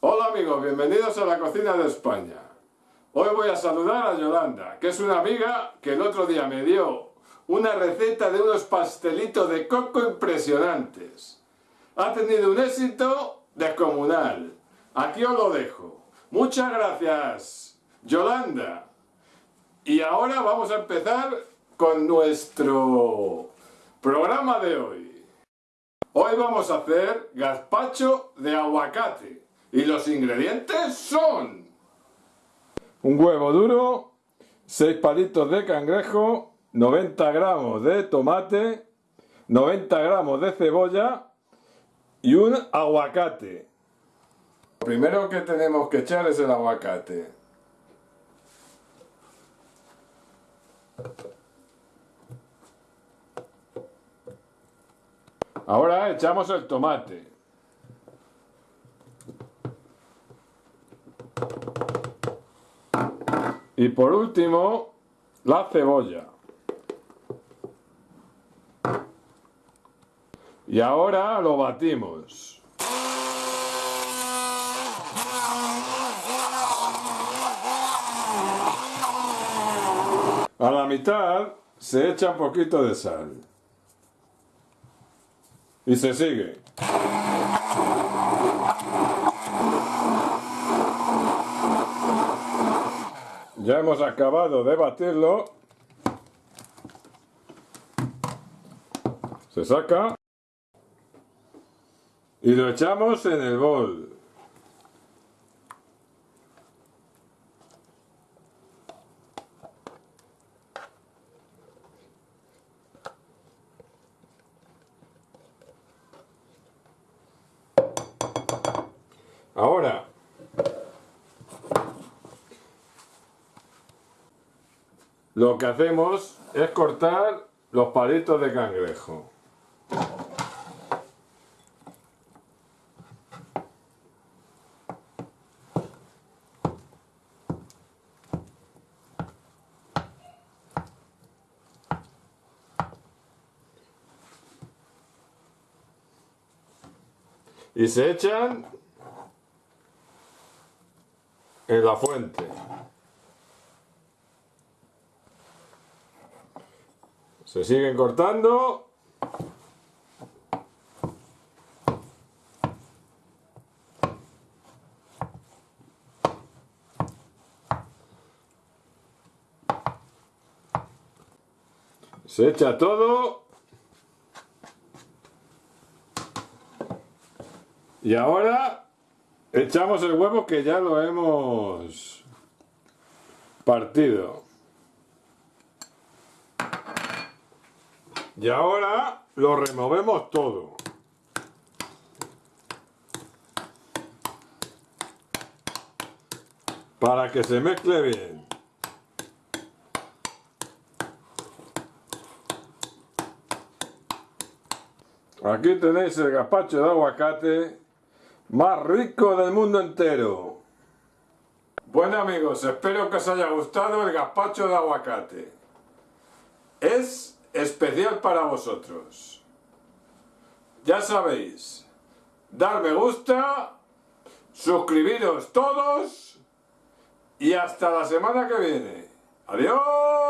Hola amigos, bienvenidos a la cocina de España. Hoy voy a saludar a Yolanda, que es una amiga que el otro día me dio una receta de unos pastelitos de coco impresionantes. Ha tenido un éxito descomunal. Aquí os lo dejo. Muchas gracias, Yolanda. Y ahora vamos a empezar con nuestro programa de hoy. Hoy vamos a hacer gazpacho de aguacate. Y los ingredientes son... Un huevo duro, 6 palitos de cangrejo, 90 gramos de tomate, 90 gramos de cebolla y un aguacate. Lo primero que tenemos que echar es el aguacate. Ahora echamos el tomate. Y por último, la cebolla. Y ahora lo batimos. A la mitad se echa un poquito de sal. Y se sigue. Ya hemos acabado de batirlo. Se saca. Y lo echamos en el bol. Ahora, lo que hacemos es cortar los palitos de cangrejo. Y se echan en la fuente. Se siguen cortando. Se echa todo. Y ahora echamos el huevo que ya lo hemos partido. Y ahora lo removemos todo. Para que se mezcle bien. Aquí tenéis el gazpacho de aguacate más rico del mundo entero. Bueno amigos, espero que os haya gustado el gazpacho de aguacate. Es especial para vosotros. Ya sabéis, dar me gusta, suscribiros todos y hasta la semana que viene. ¡Adiós!